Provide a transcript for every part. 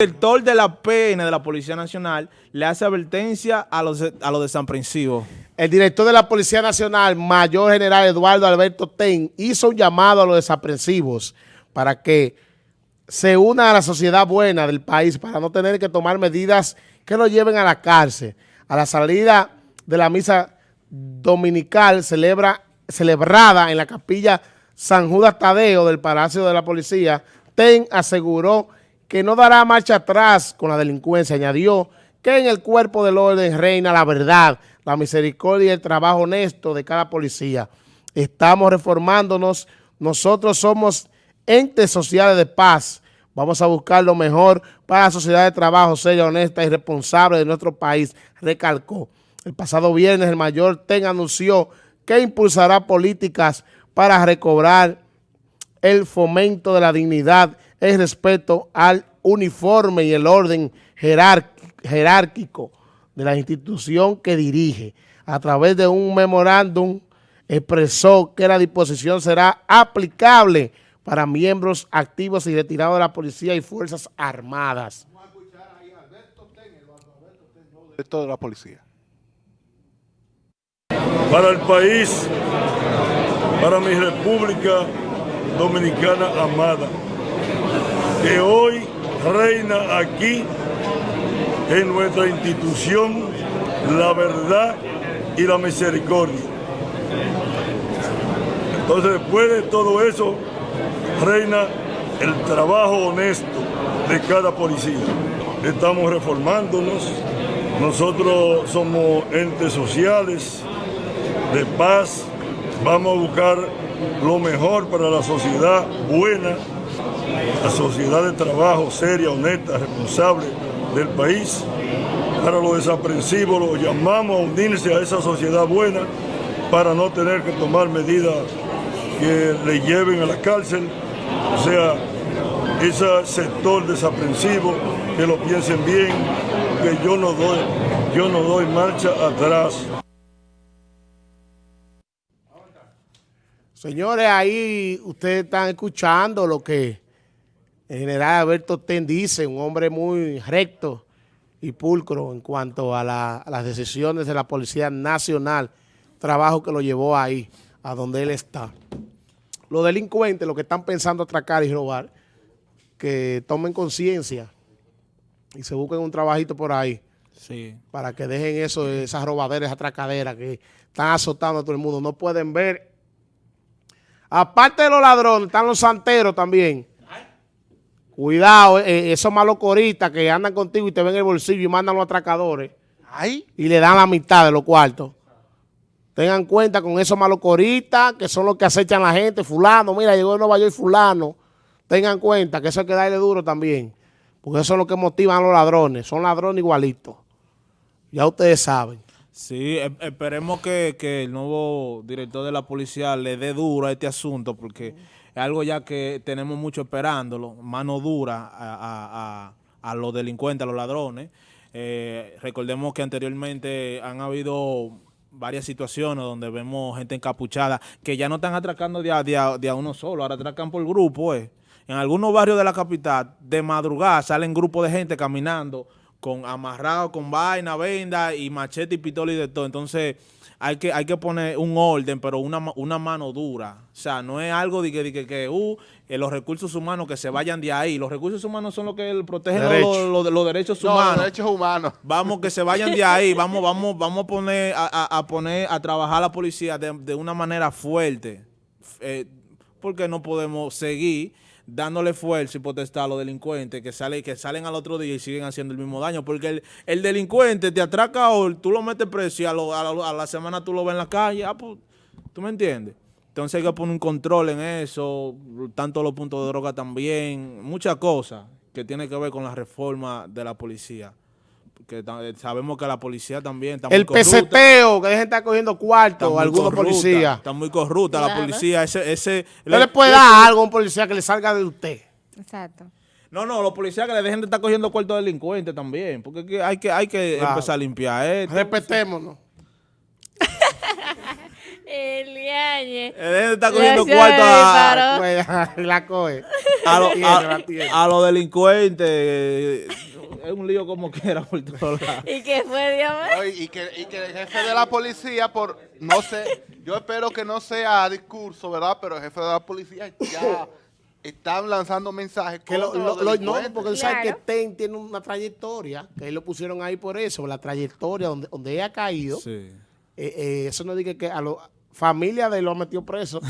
El director de la PN de la Policía Nacional le hace advertencia a los, a los desaprensivos. El director de la Policía Nacional, Mayor General Eduardo Alberto Ten, hizo un llamado a los desaprensivos para que se una a la sociedad buena del país para no tener que tomar medidas que lo lleven a la cárcel. A la salida de la misa dominical celebra, celebrada en la capilla San Judas Tadeo del Palacio de la Policía, Ten aseguró que no dará marcha atrás con la delincuencia. Añadió que en el cuerpo del orden reina la verdad, la misericordia y el trabajo honesto de cada policía. Estamos reformándonos, nosotros somos entes sociales de paz. Vamos a buscar lo mejor para la sociedad de trabajo seria, honesta y responsable de nuestro país, recalcó. El pasado viernes el mayor TEN anunció que impulsará políticas para recobrar el fomento de la dignidad el respeto al uniforme y el orden jerárquico de la institución que dirige. A través de un memorándum expresó que la disposición será aplicable para miembros activos y retirados de la Policía y Fuerzas Armadas. Vamos a escuchar ahí a Alberto Ten, Alberto de la Policía. Para el país, para mi República Dominicana amada, que hoy reina aquí en nuestra institución la verdad y la misericordia. Entonces después de todo eso reina el trabajo honesto de cada policía. Estamos reformándonos, nosotros somos entes sociales de paz, vamos a buscar lo mejor para la sociedad buena la sociedad de trabajo seria, honesta, responsable del país. Para los desaprensivos los llamamos a unirse a esa sociedad buena para no tener que tomar medidas que le lleven a la cárcel. O sea, ese sector desaprensivo, que lo piensen bien, que yo no doy, yo no doy marcha atrás. Señores, ahí ustedes están escuchando lo que el general Alberto Ten dice, un hombre muy recto y pulcro en cuanto a, las decisiones de la Policía Nacional, trabajo que lo llevó ahí, a donde él está. Los delincuentes, los que están pensando atracar y robar, que tomen conciencia y se busquen un trabajito por ahí. Sí. Para que dejen eso, esas robaderas, atracaderas que están azotando a todo el mundo. No pueden ver. Aparte de los ladrones, están los santeros también Cuidado, eh, eh, esos malos coristas que andan contigo y te ven el bolsillo y mandan los atracadores. Y le dan la mitad de los cuartos. Tengan cuenta con esos malos coristas que son los que acechan a la gente. Fulano, mira, llegó de Nueva York fulano. Tengan cuenta que eso hay que darle duro también. Porque eso es lo que motivan a los ladrones. Son ladrones igualitos. Ya ustedes saben. Sí, esperemos que, que, el nuevo director de la policía le dé duro a este asunto porque es algo ya que tenemos mucho esperándolo, mano dura a, los delincuentes, a los ladrones. Eh, recordemos que anteriormente han habido varias situaciones donde vemos gente encapuchada que ya no están atracando de a, uno solo, ahora atracan por grupo. Eh. En algunos barrios de la capital, de madrugada, salen grupos de gente caminando con amarrado con vaina, venda y machete y pistola y de todo. Entonces hay que, hay que poner un orden, pero una, una mano dura. O sea, no es algo de que, que, uh, eh, los recursos humanos que se vayan de ahí. Los recursos humanos son los que protegen los, los, derechos humanos. Los derechos humanos. Vamos, que se vayan de ahí. Vamos, vamos, vamos a poner a, poner a trabajar a la policía de, una manera fuerte. Eh, porque no podemos seguir dándole fuerza y potestad a los delincuentes que, sale, que salen al otro día y siguen haciendo el mismo daño. Porque el, delincuente te atraca hoy, tú lo metes preso y a, a, la semana tú lo ves en la calle. Ah, pues, ¿Tú me entiendes? Entonces hay que poner un control en eso, tanto los puntos de droga también, muchas cosas que tienen que ver con la reforma de la policía que sabemos que la policía también está el muy corrupta. El peseteo, que dejen estar cogiendo cuartos algunos policías. Está muy corrupta la policía. Ese, ese, le, le puede dar algo a un policía que le salga de usted. Exacto. No, no, los policías que le dejen de estar cogiendo cuartos delincuentes también, porque hay que, hay que empezar a limpiar esto. Respetémonos. Eliañe. Él está cogiendo cuarto a, la coge. a, lo- La tiene, a- la tiene. a los delincuentes. Es un lío como quiera por todos lados. ¿Y qué fue, Dios mío? Y, que, y que el jefe de la policía, por no sé, yo espero que no sea discurso, ¿verdad? Pero el jefe de la policía ya están lanzando mensajes Que lo, lo- los lo- no, porque tú sabes Claro. que TEN tiene una trayectoria, que lo pusieron ahí por eso, la trayectoria donde, donde ella ha caído. Sí. Eh, eh, eso no dice que a la familia de él lo ha metido preso.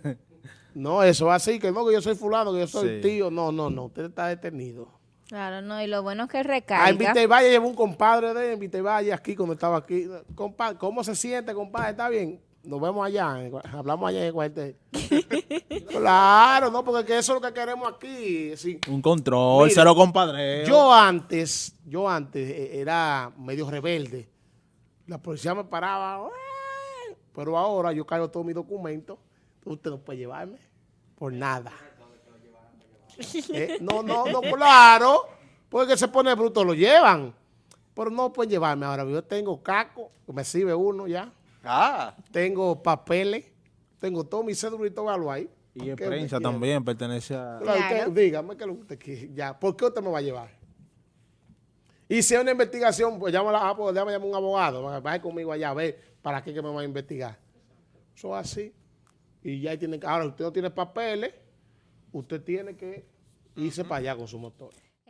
no, eso es así, que no, que yo soy fulano, que yo soy Sí. tío. No, no, no, usted está detenido. Claro, no, y lo bueno es que A recarga. Invite Valle llevó un compadre de él, Invite Valle aquí cuando estaba aquí. Compadre, ¿cómo se siente, compadre? ¿Está bien? Nos vemos allá, en- hablamos allá en el cuartel. claro, no, porque que eso es lo que queremos aquí. sí. Un control, Mira, cero compadre. Yo antes, yo antes eh, era medio rebelde. La policía me paraba, pero ahora yo cargo todos mis documentos. Usted no puede llevarme por nada. Eh, no, no, no, claro. Porque se pone bruto, lo llevan. Pero no pueden llevarme. Ahora yo tengo caco, me sirve uno ya. Ah, Tengo papeles. Tengo todo mi cédula y todo algo ahí. Y ¿Qué es prensa también, pertenece a... Claro, usted- Claro. dígame que lo que usted quiere. Ya, ¿por qué usted me va a llevar? Y si es una investigación, pues llámala, ah, pues déjame llamar a un abogado, va- vaya conmigo allá a ver para qué que me va a investigar. Eso es así. Y ya ahí tiene que, ahora usted no tiene papeles, usted tiene que irse para allá con su motor.